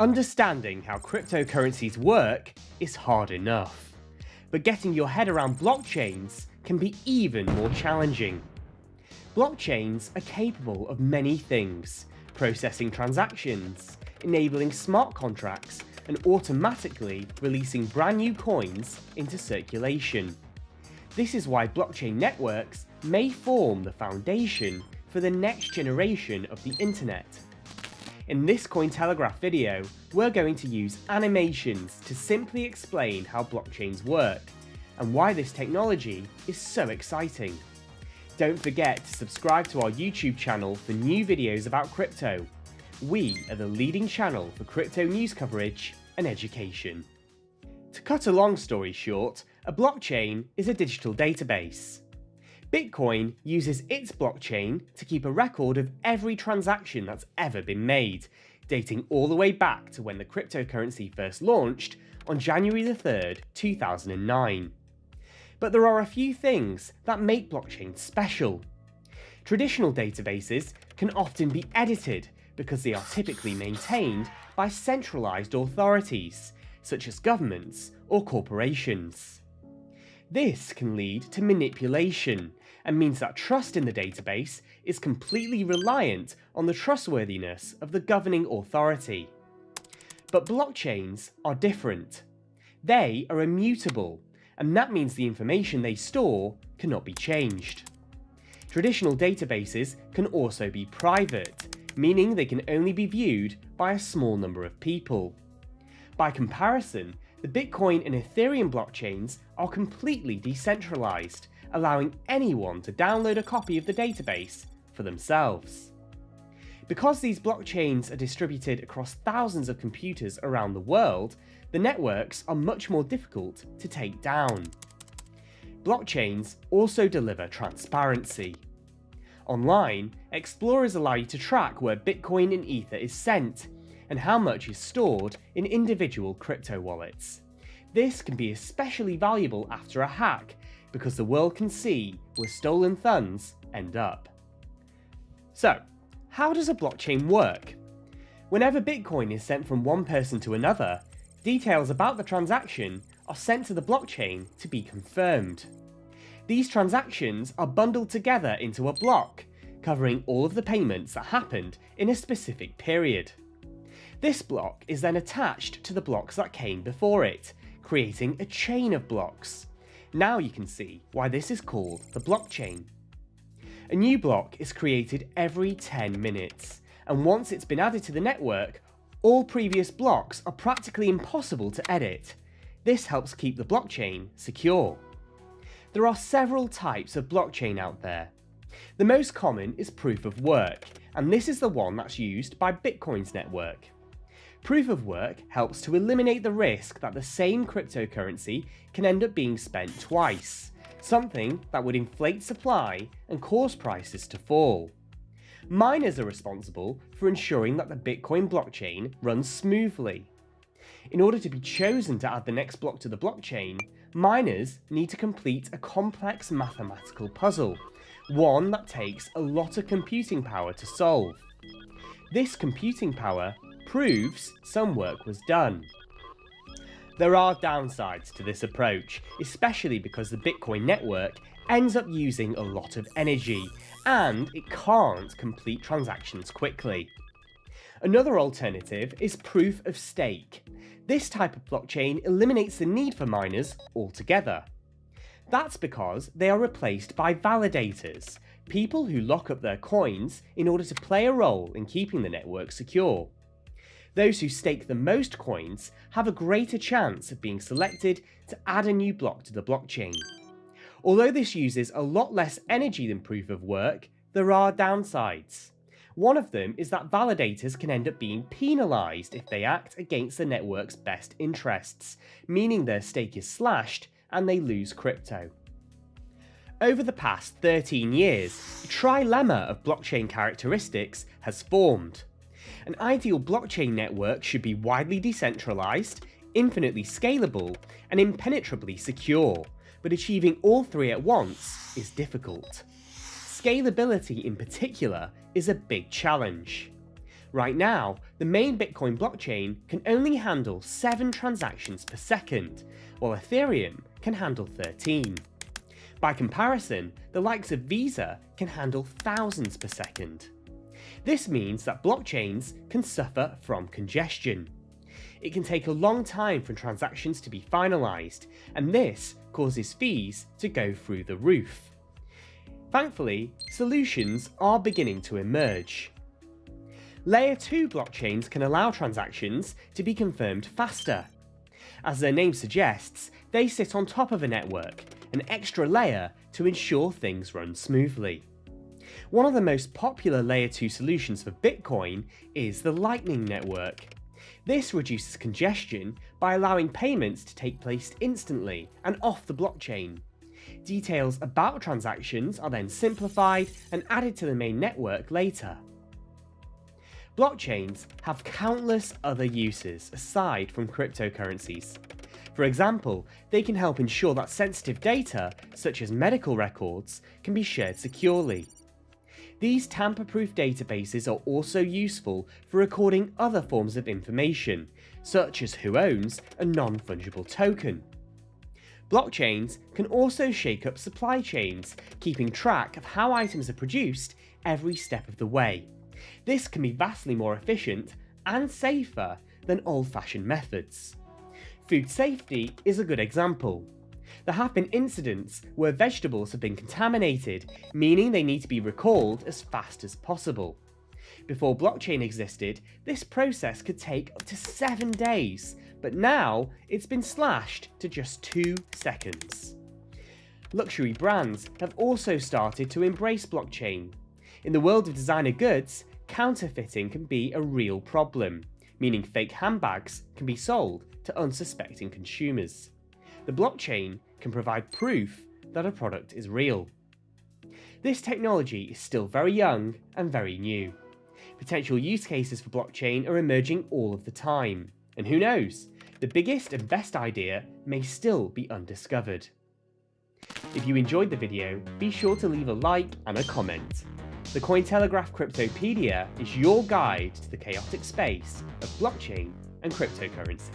Understanding how cryptocurrencies work is hard enough, but getting your head around blockchains can be even more challenging. Blockchains are capable of many things, processing transactions, enabling smart contracts, and automatically releasing brand new coins into circulation. This is why blockchain networks may form the foundation for the next generation of the internet in this Cointelegraph video, we're going to use animations to simply explain how blockchains work, and why this technology is so exciting. Don't forget to subscribe to our YouTube channel for new videos about crypto. We are the leading channel for crypto news coverage and education. To cut a long story short, a blockchain is a digital database. Bitcoin uses its blockchain to keep a record of every transaction that's ever been made, dating all the way back to when the cryptocurrency first launched on January 3rd, 2009. But there are a few things that make blockchain special. Traditional databases can often be edited because they are typically maintained by centralised authorities, such as governments or corporations. This can lead to manipulation and means that trust in the database is completely reliant on the trustworthiness of the governing authority. But blockchains are different. They are immutable, and that means the information they store cannot be changed. Traditional databases can also be private, meaning they can only be viewed by a small number of people. By comparison, the Bitcoin and Ethereum blockchains are completely decentralized, allowing anyone to download a copy of the database for themselves. Because these blockchains are distributed across thousands of computers around the world, the networks are much more difficult to take down. Blockchains also deliver transparency. Online, explorers allow you to track where Bitcoin and Ether is sent, and how much is stored in individual crypto wallets. This can be especially valuable after a hack, because the world can see where stolen funds end up. So, how does a blockchain work? Whenever Bitcoin is sent from one person to another, details about the transaction are sent to the blockchain to be confirmed. These transactions are bundled together into a block, covering all of the payments that happened in a specific period. This block is then attached to the blocks that came before it, creating a chain of blocks. Now you can see why this is called the blockchain. A new block is created every 10 minutes, and once it's been added to the network, all previous blocks are practically impossible to edit. This helps keep the blockchain secure. There are several types of blockchain out there. The most common is proof of work, and this is the one that's used by Bitcoin's network. Proof of work helps to eliminate the risk that the same cryptocurrency can end up being spent twice, something that would inflate supply and cause prices to fall. Miners are responsible for ensuring that the Bitcoin blockchain runs smoothly. In order to be chosen to add the next block to the blockchain, miners need to complete a complex mathematical puzzle, one that takes a lot of computing power to solve. This computing power proves some work was done. There are downsides to this approach, especially because the Bitcoin network ends up using a lot of energy, and it can't complete transactions quickly. Another alternative is proof of stake. This type of blockchain eliminates the need for miners altogether. That's because they are replaced by validators, people who lock up their coins in order to play a role in keeping the network secure. Those who stake the most coins have a greater chance of being selected to add a new block to the blockchain. Although this uses a lot less energy than proof of work, there are downsides. One of them is that validators can end up being penalised if they act against the network's best interests, meaning their stake is slashed and they lose crypto. Over the past 13 years, a trilemma of blockchain characteristics has formed. An ideal blockchain network should be widely decentralized, infinitely scalable, and impenetrably secure, but achieving all three at once is difficult. Scalability in particular is a big challenge. Right now, the main Bitcoin blockchain can only handle 7 transactions per second, while Ethereum can handle 13. By comparison, the likes of Visa can handle thousands per second. This means that blockchains can suffer from congestion. It can take a long time for transactions to be finalised, and this causes fees to go through the roof. Thankfully, solutions are beginning to emerge. Layer 2 blockchains can allow transactions to be confirmed faster. As their name suggests, they sit on top of a network, an extra layer to ensure things run smoothly. One of the most popular layer 2 solutions for Bitcoin is the Lightning Network. This reduces congestion by allowing payments to take place instantly and off the blockchain. Details about transactions are then simplified and added to the main network later. Blockchains have countless other uses aside from cryptocurrencies. For example, they can help ensure that sensitive data, such as medical records, can be shared securely. These tamper-proof databases are also useful for recording other forms of information, such as who owns a non-fungible token. Blockchains can also shake up supply chains, keeping track of how items are produced every step of the way. This can be vastly more efficient and safer than old-fashioned methods. Food safety is a good example. There have been incidents where vegetables have been contaminated, meaning they need to be recalled as fast as possible. Before blockchain existed, this process could take up to 7 days, but now it's been slashed to just 2 seconds. Luxury brands have also started to embrace blockchain. In the world of designer goods, counterfeiting can be a real problem, meaning fake handbags can be sold to unsuspecting consumers. The blockchain can provide proof that a product is real. This technology is still very young and very new. Potential use cases for blockchain are emerging all of the time, and who knows, the biggest and best idea may still be undiscovered. If you enjoyed the video, be sure to leave a like and a comment. The Cointelegraph Cryptopedia is your guide to the chaotic space of blockchain and cryptocurrency.